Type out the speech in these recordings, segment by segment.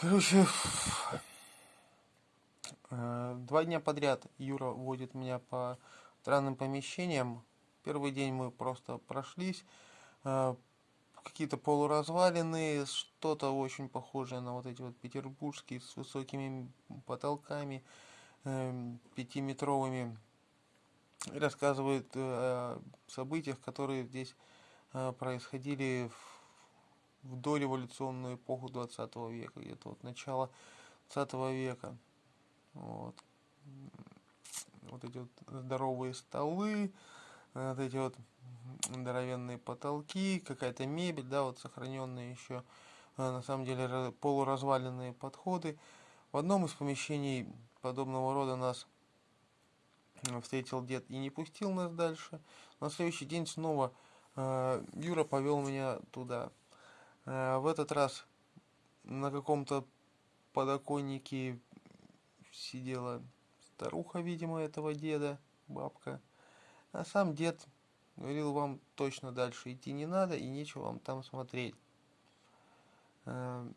Короче, э, два дня подряд Юра водит меня по странным помещениям. Первый день мы просто прошлись. э, Какие-то полуразваленные, что-то очень похожее на вот эти вот петербургские с высокими потолками, эм, пятиметровыми. Рассказывает э, о событиях, которые здесь э, происходили в, в дореволюционную эпоху 20 века, где-то вот начало 20 века. Вот. Вот эти вот здоровые столы, вот эти вот здоровенные потолки, какая-то мебель, да, вот сохраненные еще, э, на самом деле, ра- полуразваленные подходы. В одном из помещений подобного рода нас встретил дед и не пустил нас дальше. На следующий день снова э, Юра повел меня туда. Э, в этот раз на каком-то подоконнике сидела старуха, видимо, этого деда, бабка. А сам дед говорил, вам точно дальше идти не надо и нечего вам там смотреть. Э,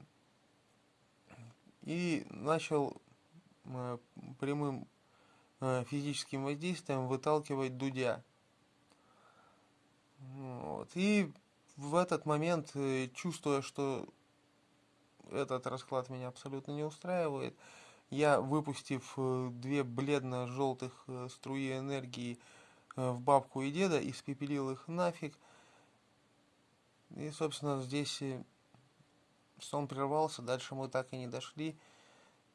И начал э, прямым физическим воздействием выталкивать Дудя. Вот. И в этот момент, э, чувствуя, что этот расклад меня абсолютно не устраивает, я, выпустив э, две бледно-желтых э, струи энергии в бабку и деда, испепелил их нафиг. И, собственно, здесь сон прервался, дальше мы так и не дошли.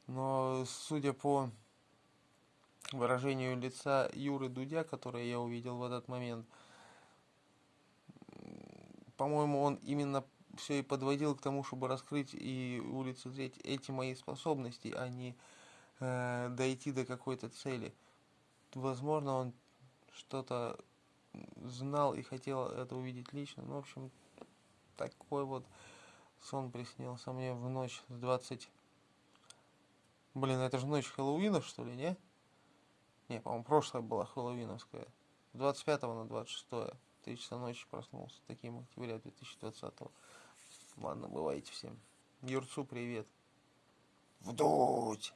Но, судя по выражению лица Юры Дудя, которое я увидел в этот момент, по-моему, он именно все и подводил к тому, чтобы раскрыть и улицезреть эти мои способности, а не э, дойти до какой-то цели. Возможно, он что-то знал и хотел это увидеть лично. Ну, в общем, такой вот сон приснился мне в ночь с 20... Блин, это же ночь Хэллоуина, что ли, не? Не, по-моему, прошлая была хэллоуиновская. С 25 на 26. Три часа ночи проснулся. Таким октября 2020. Ладно, бывайте всем. Юрцу привет. Вдуть!